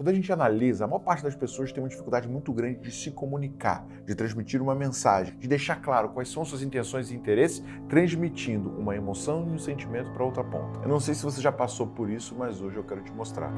Quando a gente analisa, a maior parte das pessoas tem uma dificuldade muito grande de se comunicar, de transmitir uma mensagem, de deixar claro quais são suas intenções e interesses, transmitindo uma emoção e um sentimento para outra ponta. Eu não sei se você já passou por isso, mas hoje eu quero te mostrar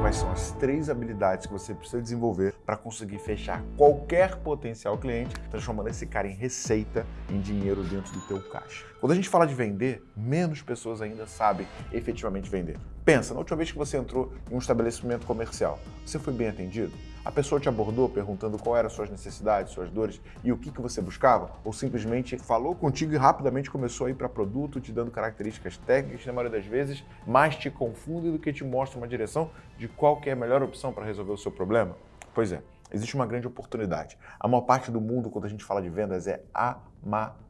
quais são as três habilidades que você precisa desenvolver para conseguir fechar qualquer potencial cliente, transformando esse cara em receita, em dinheiro dentro do teu caixa. Quando a gente fala de vender, menos pessoas ainda sabem efetivamente vender. Pensa, na última vez que você entrou em um estabelecimento comercial, você foi bem atendido? A pessoa te abordou perguntando qual eram suas necessidades, suas dores e o que, que você buscava? Ou simplesmente falou contigo e rapidamente começou a ir para produto, te dando características técnicas que, na maioria das vezes, mais te confundem do que te mostram uma direção de qual é a melhor opção para resolver o seu problema? Pois é, existe uma grande oportunidade. A maior parte do mundo, quando a gente fala de vendas, é amador.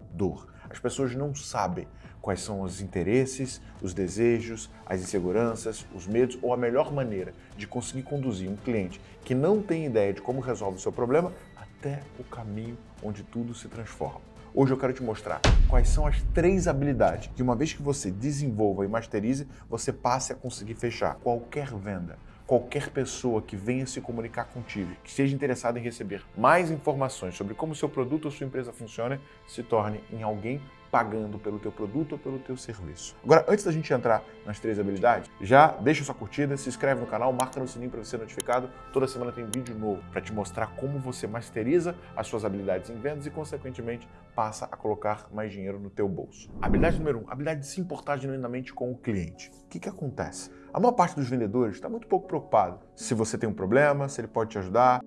As pessoas não sabem quais são os interesses, os desejos, as inseguranças, os medos ou a melhor maneira de conseguir conduzir um cliente que não tem ideia de como resolve o seu problema até o caminho onde tudo se transforma. Hoje eu quero te mostrar quais são as três habilidades que uma vez que você desenvolva e masterize, você passe a conseguir fechar qualquer venda qualquer pessoa que venha se comunicar contigo, que esteja interessada em receber mais informações sobre como seu produto ou sua empresa funciona, se torne em alguém pagando pelo teu produto ou pelo teu serviço. Agora, antes da gente entrar nas três habilidades, já deixa sua curtida, se inscreve no canal, marca no sininho para ser notificado. Toda semana tem vídeo novo para te mostrar como você masteriza as suas habilidades em vendas e, consequentemente, passa a colocar mais dinheiro no teu bolso. Habilidade número um, habilidade de se importar genuinamente com o cliente. O que, que acontece? A maior parte dos vendedores está muito pouco preocupado se você tem um problema, se ele pode te ajudar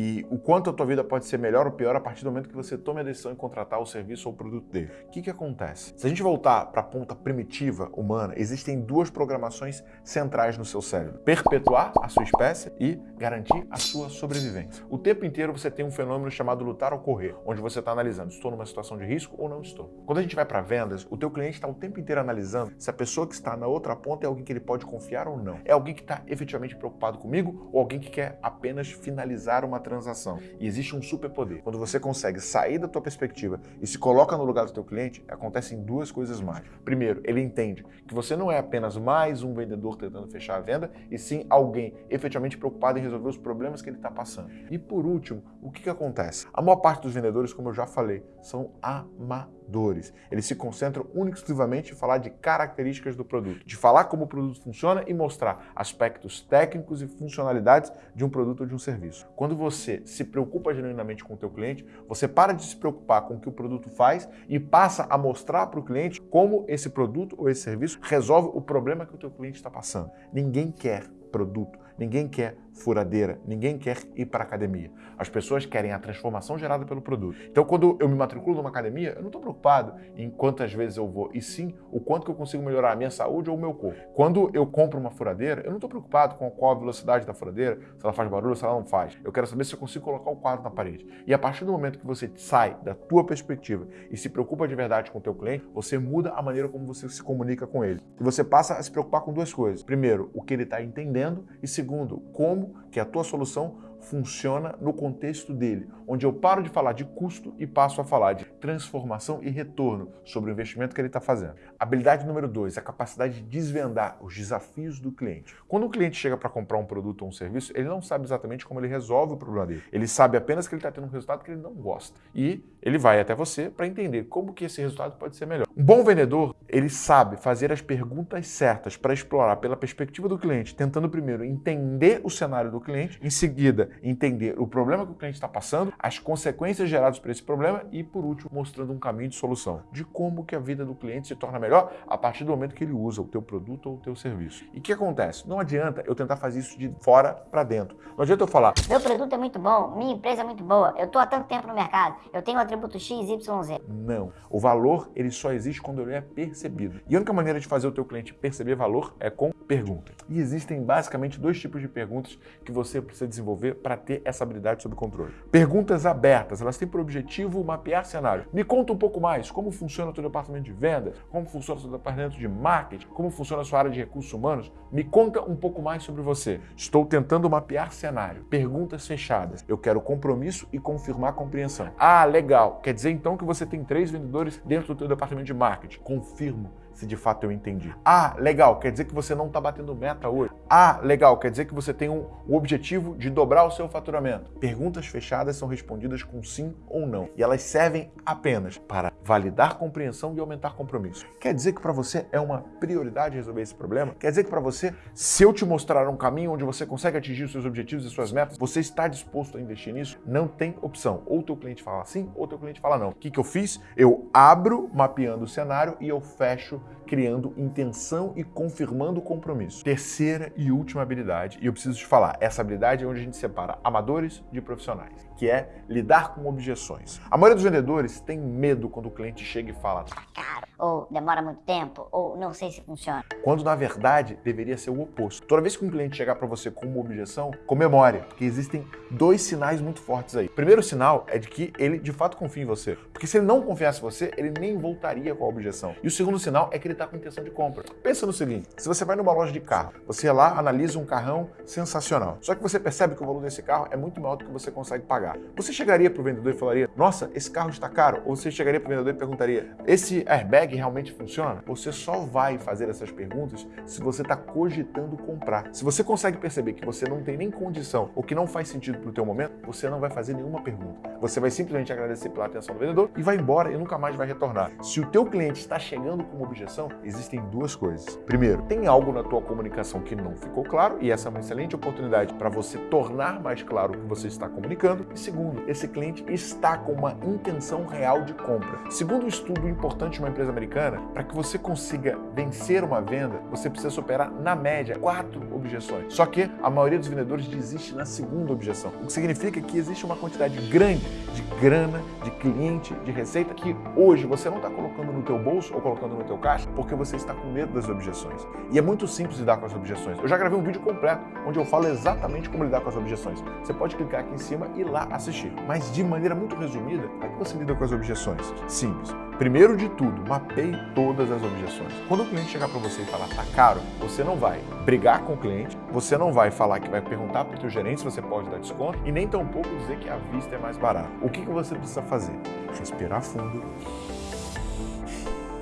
e o quanto a tua vida pode ser melhor ou pior a partir do momento que você tome a decisão de contratar o serviço ou o produto dele. O que, que acontece? Se a gente voltar para a ponta primitiva humana, existem duas programações centrais no seu cérebro. Perpetuar a sua espécie e garantir a sua sobrevivência. O tempo inteiro você tem um fenômeno chamado lutar ou correr, onde você está analisando, estou numa situação de risco ou não estou. Quando a gente vai para vendas, o teu cliente está o tempo inteiro analisando se a pessoa que está na outra ponta é alguém que ele pode confiar ou não. É alguém que está efetivamente preocupado comigo ou alguém que quer apenas finalizar uma transação. E existe um superpoder. Quando você consegue sair da tua perspectiva e se coloca no lugar do teu cliente, acontecem duas coisas mais. Primeiro, ele entende que você não é apenas mais um vendedor tentando fechar a venda, e sim alguém efetivamente preocupado em resolver os problemas que ele está passando. E por último, o que, que acontece? A maior parte dos vendedores, como eu já falei, são amadores dores. Eles se concentram exclusivamente em falar de características do produto, de falar como o produto funciona e mostrar aspectos técnicos e funcionalidades de um produto ou de um serviço. Quando você se preocupa genuinamente com o teu cliente, você para de se preocupar com o que o produto faz e passa a mostrar para o cliente como esse produto ou esse serviço resolve o problema que o teu cliente está passando. Ninguém quer produto, ninguém quer furadeira, ninguém quer ir para a academia. As pessoas querem a transformação gerada pelo produto. Então, quando eu me matriculo numa academia, eu não estou preocupado em quantas vezes eu vou, e sim o quanto que eu consigo melhorar a minha saúde ou o meu corpo. Quando eu compro uma furadeira, eu não estou preocupado com qual a velocidade da furadeira, se ela faz barulho se ela não faz. Eu quero saber se eu consigo colocar o quadro na parede. E a partir do momento que você sai da tua perspectiva e se preocupa de verdade com o teu cliente, você muda a maneira como você se comunica com ele. E você passa a se preocupar com duas coisas. Primeiro, o que ele está entendendo e segundo, como que a tua solução funciona no contexto dele, onde eu paro de falar de custo e passo a falar de transformação e retorno sobre o investimento que ele está fazendo. Habilidade número dois, a capacidade de desvendar os desafios do cliente. Quando o cliente chega para comprar um produto ou um serviço, ele não sabe exatamente como ele resolve o problema dele. Ele sabe apenas que ele está tendo um resultado que ele não gosta. E ele vai até você para entender como que esse resultado pode ser melhor. Um bom vendedor, ele sabe fazer as perguntas certas para explorar pela perspectiva do cliente, tentando primeiro entender o cenário do cliente, em seguida entender o problema que o cliente está passando, as consequências geradas por esse problema e, por último, mostrando um caminho de solução, de como que a vida do cliente se torna melhor a partir do momento que ele usa o teu produto ou o teu serviço. E o que acontece? Não adianta eu tentar fazer isso de fora para dentro. Não adianta eu falar, meu produto é muito bom, minha empresa é muito boa, eu estou há tanto tempo no mercado, eu tenho atributo X, Y, Z. Não. O valor, ele só existe quando ele é percebido. E a única maneira de fazer o teu cliente perceber valor é com pergunta. E existem basicamente dois tipos de perguntas que você precisa desenvolver para ter essa habilidade sob controle. Perguntas abertas, elas têm por objetivo mapear cenário. Me conta um pouco mais como funciona o teu departamento de vendas, como funciona o seu departamento de marketing, como funciona a sua área de recursos humanos. Me conta um pouco mais sobre você. Estou tentando mapear cenário. Perguntas fechadas. Eu quero compromisso e confirmar compreensão. Ah, legal. Quer dizer então que você tem três vendedores dentro do teu departamento de marketing. Confirmo se de fato eu entendi. Ah, legal, quer dizer que você não está batendo meta hoje. Ah, legal, quer dizer que você tem um, um objetivo de dobrar o seu faturamento. Perguntas fechadas são respondidas com sim ou não. E elas servem apenas para validar compreensão e aumentar compromisso. Quer dizer que para você é uma prioridade resolver esse problema? Quer dizer que para você, se eu te mostrar um caminho onde você consegue atingir os seus objetivos e suas metas, você está disposto a investir nisso? Não tem opção. Ou teu cliente fala sim, ou teu cliente fala não. O que, que eu fiz? Eu abro mapeando o cenário e eu fecho criando intenção e confirmando o compromisso. Terceira e última habilidade, e eu preciso te falar, essa habilidade é onde a gente separa amadores de profissionais, que é lidar com objeções. A maioria dos vendedores tem medo quando o cliente chega e fala tá caro, ou demora muito tempo, ou não sei se funciona. Quando na verdade deveria ser o oposto. Toda vez que um cliente chegar para você com uma objeção, comemore, que existem dois sinais muito fortes aí. O primeiro sinal é de que ele de fato confia em você, porque se ele não confiasse em você, ele nem voltaria com a objeção. E o segundo sinal é que ele está com intenção de compra. Pensa no seguinte, se você vai numa loja de carro, você lá analisa um carrão sensacional, só que você percebe que o valor desse carro é muito maior do que você consegue pagar. Você chegaria para o vendedor e falaria, nossa, esse carro está caro? Ou você chegaria para o vendedor e perguntaria, esse airbag realmente funciona? Você só vai fazer essas perguntas se você está cogitando comprar. Se você consegue perceber que você não tem nem condição ou que não faz sentido para o teu momento, você não vai fazer nenhuma pergunta. Você vai simplesmente agradecer pela atenção do vendedor e vai embora e nunca mais vai retornar. Se o teu cliente está chegando com uma objeção, existem duas coisas. Primeiro, tem algo na tua comunicação que não ficou claro e essa é uma excelente oportunidade para você tornar mais claro o que você está comunicando. Segundo, esse cliente está com uma intenção real de compra. Segundo um estudo importante de uma empresa americana, para que você consiga vencer uma venda, você precisa superar, na média, quatro objeções. Só que a maioria dos vendedores desiste na segunda objeção, o que significa que existe uma quantidade grande de grana, de cliente, de receita que hoje você não está colocando no teu bolso ou colocando no teu caixa porque você está com medo das objeções. E é muito simples lidar com as objeções. Eu já gravei um vídeo completo onde eu falo exatamente como lidar com as objeções. Você pode clicar aqui em cima e lá assistir. Mas de maneira muito resumida, como é que você lida com as objeções? Simples. Primeiro de tudo, mapeie todas as objeções. Quando o cliente chegar para você e falar tá caro, você não vai brigar com o cliente, você não vai falar que vai perguntar para o teu gerente se você pode dar desconto e nem tampouco dizer que a vista é mais barata. O que, que você precisa fazer? Respirar fundo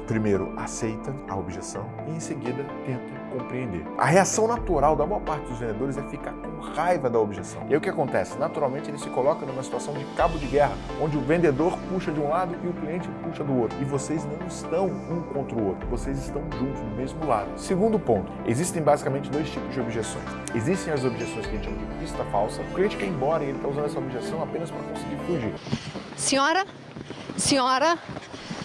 primeiro aceita a objeção e em seguida tenta compreender. A reação natural da maior parte dos vendedores é ficar com raiva da objeção. E aí o que acontece? Naturalmente ele se coloca numa situação de cabo de guerra, onde o vendedor puxa de um lado e o cliente puxa do outro. E vocês não estão um contra o outro, vocês estão juntos no mesmo lado. Segundo ponto, existem basicamente dois tipos de objeções. Existem as objeções que a gente chama de pista falsa. O cliente quer ir embora e ele está usando essa objeção apenas para conseguir fugir. Senhora, senhora,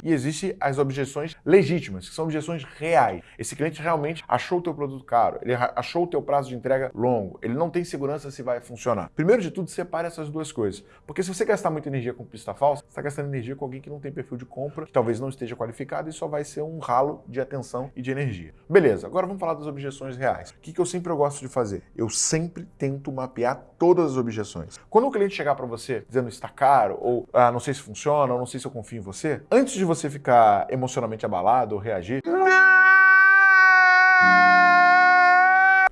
e existem as objeções legítimas, que são objeções reais. Esse cliente realmente achou o teu produto caro, ele achou o teu prazo de entrega longo, ele não tem segurança se vai funcionar. Primeiro de tudo, separe essas duas coisas. Porque se você gastar muita energia com pista falsa, você está gastando energia com alguém que não tem perfil de compra, que talvez não esteja qualificado e só vai ser um ralo de atenção e de energia. Beleza, agora vamos falar das objeções reais. O que, que eu sempre gosto de fazer? Eu sempre tento mapear todas as objeções. Quando o cliente chegar para você dizendo está caro, ou ah, não sei se funciona, ou não sei se eu confio em você, antes de você ficar emocionalmente abalado ou reagir,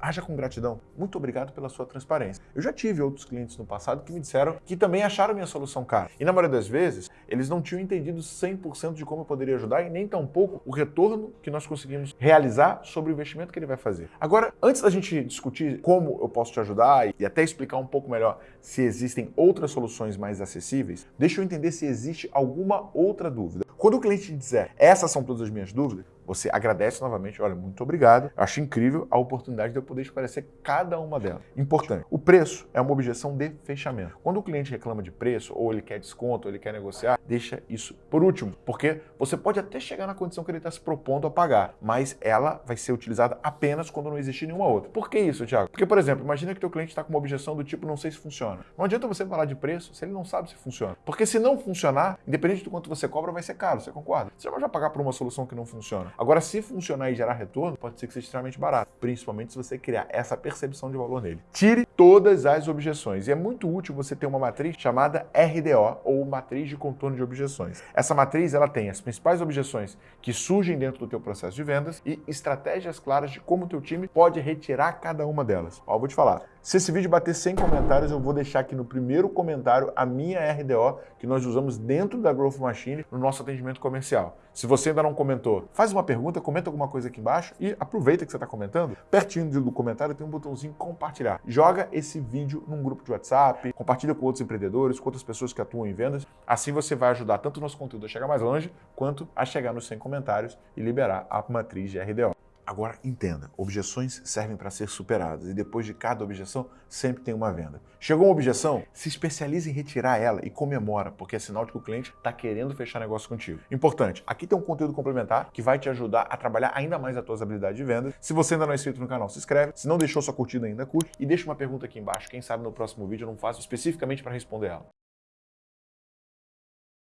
haja com gratidão. Muito obrigado pela sua transparência. Eu já tive outros clientes no passado que me disseram que também acharam minha solução cara. E na maioria das vezes, eles não tinham entendido 100% de como eu poderia ajudar e nem tampouco o retorno que nós conseguimos realizar sobre o investimento que ele vai fazer. Agora, antes da gente discutir como eu posso te ajudar e até explicar um pouco melhor se existem outras soluções mais acessíveis, deixa eu entender se existe alguma outra dúvida. Quando o cliente dizer essas são todas as minhas dúvidas, você agradece novamente, olha, muito obrigado. Acho incrível a oportunidade de eu poder esclarecer cada uma delas. Importante, o preço é uma objeção de fechamento. Quando o cliente reclama de preço, ou ele quer desconto, ou ele quer negociar, deixa isso por último, porque você pode até chegar na condição que ele está se propondo a pagar, mas ela vai ser utilizada apenas quando não existir nenhuma outra. Por que isso, Thiago? Porque, por exemplo, imagina que teu cliente está com uma objeção do tipo, não sei se funciona. Não adianta você falar de preço se ele não sabe se funciona. Porque se não funcionar, independente do quanto você cobra, vai ser caro, você concorda? Você vai pagar por uma solução que não funciona. Agora, se funcionar e gerar retorno, pode ser que seja extremamente barato, principalmente se você criar essa percepção de valor nele. Tire todas as objeções. E é muito útil você ter uma matriz chamada RDO, ou matriz de contorno de objeções. Essa matriz ela tem as principais objeções que surgem dentro do teu processo de vendas e estratégias claras de como o teu time pode retirar cada uma delas. Ó, vou te falar. Se esse vídeo bater 100 comentários, eu vou deixar aqui no primeiro comentário a minha RDO que nós usamos dentro da Growth Machine no nosso atendimento comercial. Se você ainda não comentou, faz uma pergunta, comenta alguma coisa aqui embaixo e aproveita que você está comentando. Pertinho do comentário tem um botãozinho compartilhar. Joga esse vídeo num grupo de WhatsApp, compartilha com outros empreendedores, com outras pessoas que atuam em vendas. Assim você vai ajudar tanto o nosso conteúdo a chegar mais longe, quanto a chegar nos 100 comentários e liberar a matriz de RDO. Agora entenda, objeções servem para ser superadas e depois de cada objeção sempre tem uma venda. Chegou uma objeção? Se especialize em retirar ela e comemora, porque é sinal de que o cliente está querendo fechar negócio contigo. Importante, aqui tem um conteúdo complementar que vai te ajudar a trabalhar ainda mais as tuas habilidades de venda. Se você ainda não é inscrito no canal, se inscreve. Se não deixou sua curtida ainda, curte. E deixa uma pergunta aqui embaixo. Quem sabe no próximo vídeo eu não faço especificamente para responder ela.